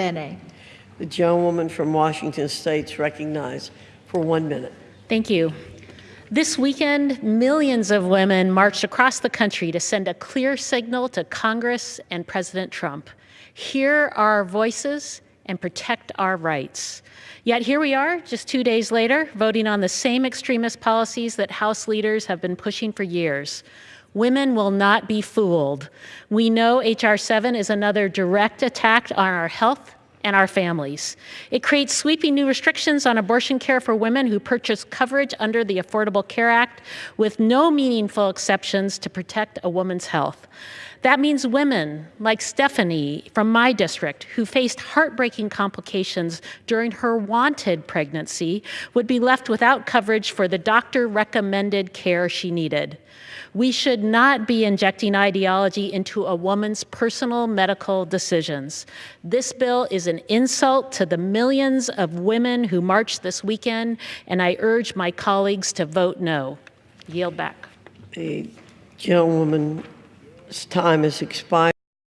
Bene. The gentlewoman from Washington State is recognized for one minute. Thank you. This weekend, millions of women marched across the country to send a clear signal to Congress and President Trump. Hear our voices and protect our rights. Yet here we are, just two days later, voting on the same extremist policies that House leaders have been pushing for years. Women will not be fooled. We know H.R. 7 is another direct attack on our health and our families. It creates sweeping new restrictions on abortion care for women who purchase coverage under the Affordable Care Act with no meaningful exceptions to protect a woman's health. That means women like Stephanie from my district, who faced heartbreaking complications during her wanted pregnancy, would be left without coverage for the doctor recommended care she needed. We should not be injecting ideology into a woman's personal medical decisions. This bill is an insult to the millions of women who marched this weekend, and I urge my colleagues to vote no. Yield back. The gentlewoman's time has expired.